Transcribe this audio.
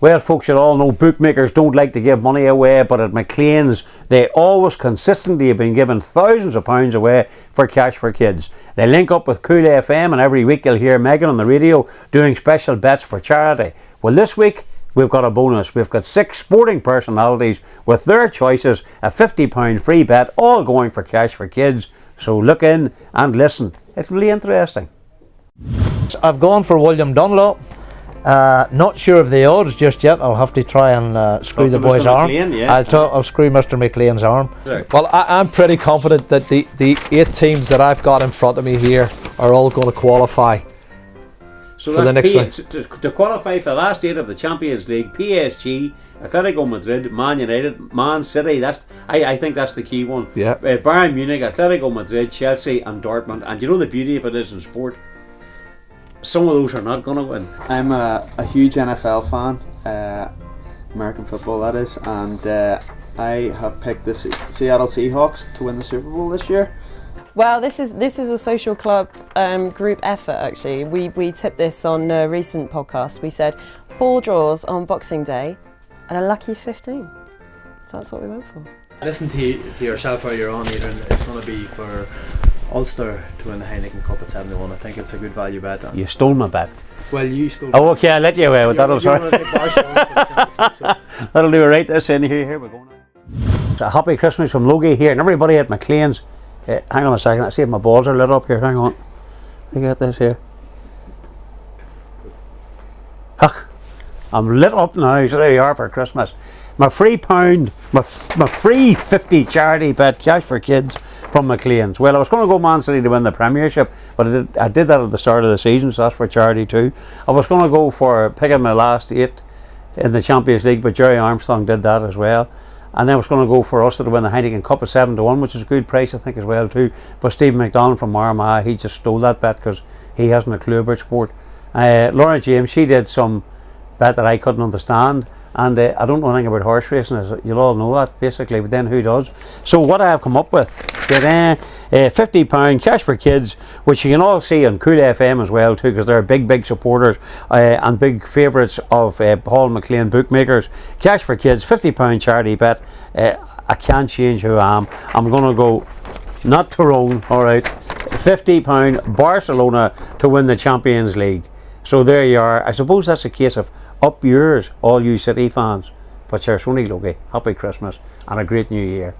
Well, folks, you all know bookmakers don't like to give money away, but at McLean's, they always consistently have been giving thousands of pounds away for Cash for Kids. They link up with Cool FM, and every week you'll hear Megan on the radio doing special bets for charity. Well, this week, we've got a bonus. We've got six sporting personalities with their choices, a £50 free bet, all going for Cash for Kids. So look in and listen. It's really interesting. I've gone for William Dunlop. Uh, not sure of the odds just yet. I'll have to try and uh, screw Talk the boy's Mr. arm. McLean, yeah. I'll, talk, I'll screw Mr. McLean's arm. Well, I, I'm pretty confident that the, the eight teams that I've got in front of me here are all going to qualify. So For the next P- to, to qualify for the last eight of the Champions League, PSG, Atletico Madrid, Man United, Man City. That's I, I think that's the key one. Yeah. Uh, Bayern Munich, Atletico Madrid, Chelsea, and Dortmund. And you know the beauty of it is in sport. Some of those are not going to win. I'm a, a huge NFL fan, uh, American football that is, and uh, I have picked the Se- Seattle Seahawks to win the Super Bowl this year. Well, this is this is a social club um, group effort. Actually, we we tipped this on a recent podcast. We said four draws on Boxing Day, and a lucky fifteen. So that's what we went for. Listen to, to yourself while you're on, Adrian. It's going to be for Ulster to win the Heineken Cup at 71. I think it's a good value bet. You stole my bet. Well, you stole. Oh, okay, I'll let you away with that. I'm sorry. wanna take Barcelona for the Champions League, so- That'll do it right this in here. Here we go now. So happy Christmas from Logie here and everybody at McLean's. Uh, hang on a second, I see if my balls are lit up here. Hang on. Look at this here. Huck, I'm lit up now, so there you are for Christmas. My free pound, my, my free 50 charity bet, cash for kids from McLean's. Well, I was going to go Man City to win the Premiership, but I did, I did that at the start of the season, so that's for charity too. I was going to go for picking my last eight in the Champions League, but Gerry Armstrong did that as well. And then I was going to go for us to win the Heineken Cup at 7 to 1, which is a good price, I think, as well, too. But Stephen McDonald from Armagh, he just stole that bet because he hasn't a clue about sport. Uh, Laura James, she did some bet that I couldn't understand. And uh, I don't know anything about horse racing, as you'll all know that basically, but then who does? So, what I have come up with, get, uh, uh, £50 cash for kids, which you can all see on Cool FM as well, too, because they're big, big supporters uh, and big favourites of Paul McLean bookmakers. Cash for kids, £50 charity bet. I can't change who I am. I'm going to go not Tyrone, all right. £50 Barcelona to win the Champions League. So there you are. I suppose that's a case of up yours, all you City fans. But sure, Sony Logie, eh, happy Christmas and a great new year.